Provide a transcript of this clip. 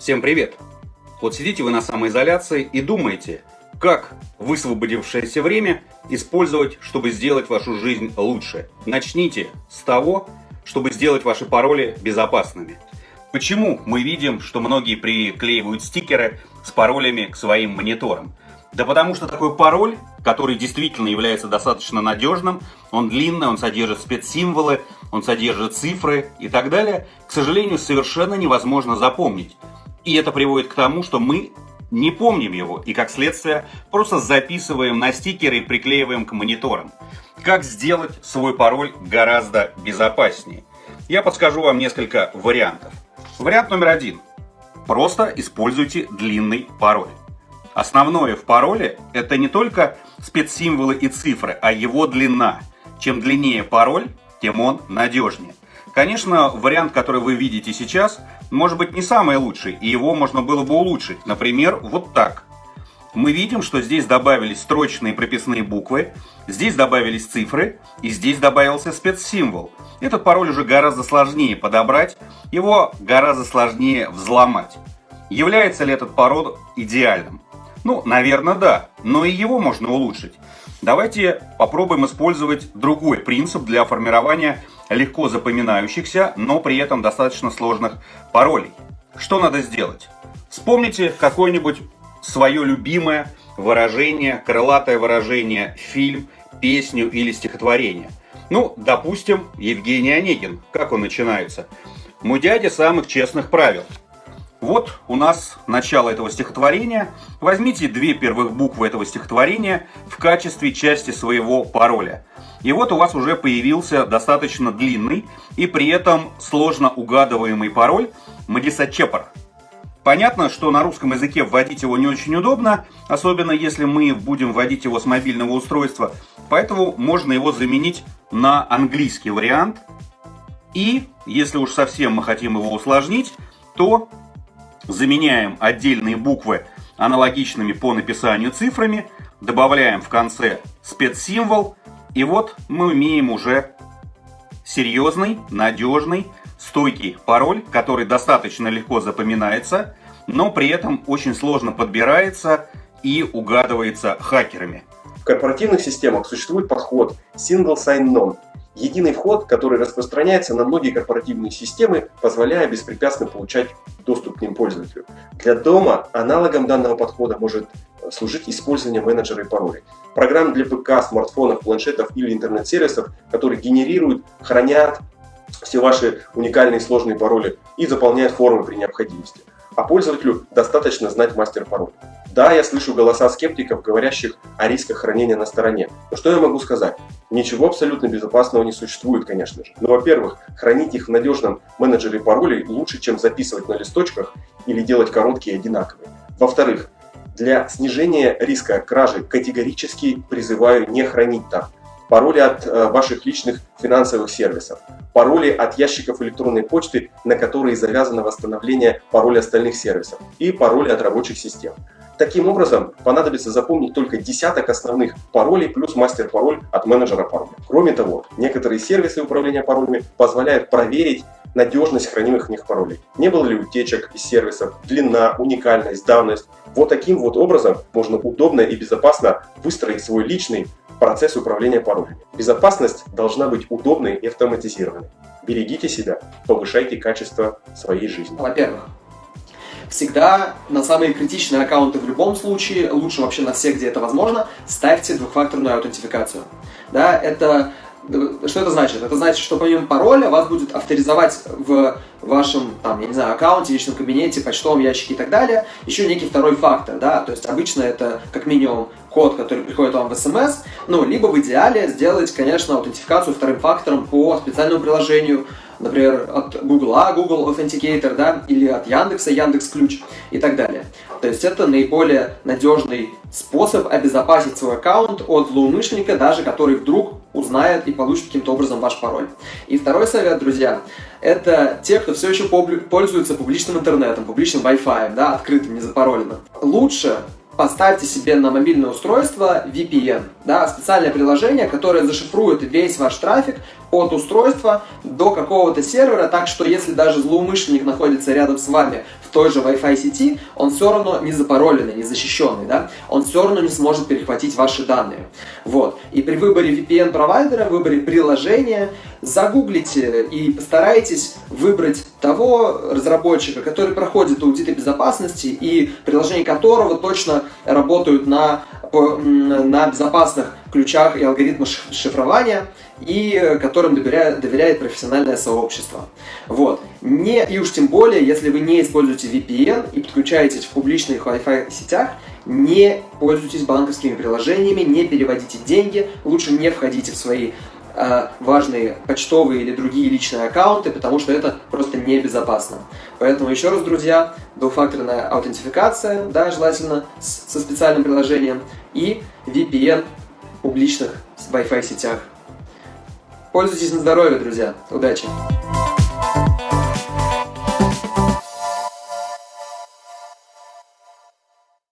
Всем привет! Вот сидите вы на самоизоляции и думаете, как высвободившееся время использовать, чтобы сделать вашу жизнь лучше. Начните с того, чтобы сделать ваши пароли безопасными. Почему мы видим, что многие приклеивают стикеры с паролями к своим мониторам? Да потому что такой пароль, который действительно является достаточно надежным, он длинный, он содержит спецсимволы, он содержит цифры и так далее, к сожалению, совершенно невозможно запомнить. И это приводит к тому, что мы не помним его и, как следствие, просто записываем на стикеры и приклеиваем к мониторам. Как сделать свой пароль гораздо безопаснее? Я подскажу вам несколько вариантов. Вариант номер один. Просто используйте длинный пароль. Основное в пароле это не только спецсимволы и цифры, а его длина. Чем длиннее пароль, тем он надежнее. Конечно, вариант, который вы видите сейчас, может быть не самый лучший, и его можно было бы улучшить. Например, вот так. Мы видим, что здесь добавились строчные прописные буквы, здесь добавились цифры, и здесь добавился спецсимвол. Этот пароль уже гораздо сложнее подобрать, его гораздо сложнее взломать. Является ли этот пароль идеальным? Ну, наверное, да, но и его можно улучшить. Давайте попробуем использовать другой принцип для формирования легко запоминающихся, но при этом достаточно сложных паролей. Что надо сделать? Вспомните какое-нибудь свое любимое выражение, крылатое выражение, фильм, песню или стихотворение. Ну, допустим, Евгений Онегин. Как он начинается? «Мой дядя самых честных правил». Вот у нас начало этого стихотворения. Возьмите две первых буквы этого стихотворения в качестве части своего пароля. И вот у вас уже появился достаточно длинный и при этом сложно угадываемый пароль Мадиса Чепар. Понятно, что на русском языке вводить его не очень удобно, особенно если мы будем вводить его с мобильного устройства, поэтому можно его заменить на английский вариант. И, если уж совсем мы хотим его усложнить, то заменяем отдельные буквы аналогичными по написанию цифрами, добавляем в конце спецсимвол, и вот мы имеем уже серьезный, надежный, стойкий пароль, который достаточно легко запоминается, но при этом очень сложно подбирается и угадывается хакерами. В корпоративных системах существует подход Single Sign-On – Единый вход, который распространяется на многие корпоративные системы, позволяя беспрепятственно получать доступ к ним пользователю. Для дома аналогом данного подхода может служить использование менеджера и паролей. Программ для ПК, смартфонов, планшетов или интернет-сервисов, которые генерируют, хранят все ваши уникальные сложные пароли и заполняют формы при необходимости. А пользователю достаточно знать мастер-пароль. Да, я слышу голоса скептиков, говорящих о рисках хранения на стороне. Но что я могу сказать? Ничего абсолютно безопасного не существует, конечно же. Но, во-первых, хранить их в надежном менеджере паролей лучше, чем записывать на листочках или делать короткие одинаковые. Во-вторых, для снижения риска кражи категорически призываю не хранить там пароли от э, ваших личных финансовых сервисов, пароли от ящиков электронной почты, на которые завязано восстановление паролей остальных сервисов и пароли от рабочих систем. Таким образом, понадобится запомнить только десяток основных паролей плюс мастер-пароль от менеджера пароля. Кроме того, некоторые сервисы управления паролями позволяют проверить надежность хранимых в них паролей. Не было ли утечек из сервисов, длина, уникальность, давность. Вот таким вот образом можно удобно и безопасно выстроить свой личный процесс управления паролями. Безопасность должна быть удобной и автоматизированной. Берегите себя, повышайте качество своей жизни. Во-первых, всегда на самые критичные аккаунты в любом случае, лучше вообще на все, где это возможно, ставьте двухфакторную аутентификацию. Да, это что это значит? Это значит, что помимо пароля вас будет авторизовать в вашем, там, я не знаю, аккаунте, личном кабинете, почтовом ящике и так далее, еще некий второй фактор, да, то есть обычно это как минимум код, который приходит вам в смс, ну, либо в идеале сделать, конечно, аутентификацию вторым фактором по специальному приложению, например, от Google, Google Authenticator, да, или от Яндекса, Яндекс Ключ и так далее. То есть это наиболее надежный способ обезопасить свой аккаунт от злоумышленника, даже который вдруг узнает и получит каким-то образом ваш пароль. И второй совет, друзья, это те, кто все еще пользуется публичным интернетом, публичным Wi-Fi, да, открытым, не запароленным. Лучше поставьте себе на мобильное устройство VPN, да, специальное приложение, которое зашифрует весь ваш трафик от устройства до какого-то сервера, так что если даже злоумышленник находится рядом с вами в той же Wi-Fi сети, он все равно не запароленный, не защищенный, да? он все равно не сможет перехватить ваши данные. Вот. И при выборе VPN-провайдера, выборе приложения, загуглите и постарайтесь выбрать того разработчика, который проходит аудиты безопасности и приложения которого точно работают на, на безопасных ключах и алгоритмах шифрования, и которым доверяет, доверяет профессиональное сообщество. Вот. Не, и уж тем более, если вы не используете VPN и подключаетесь в публичных Wi-Fi сетях, не пользуйтесь банковскими приложениями, не переводите деньги, лучше не входите в свои э, важные почтовые или другие личные аккаунты, потому что это просто небезопасно. Поэтому еще раз, друзья, двухфакторная аутентификация, да, желательно с, со специальным приложением, и VPN публичных Wi-Fi сетях. Пользуйтесь на здоровье, друзья. Удачи!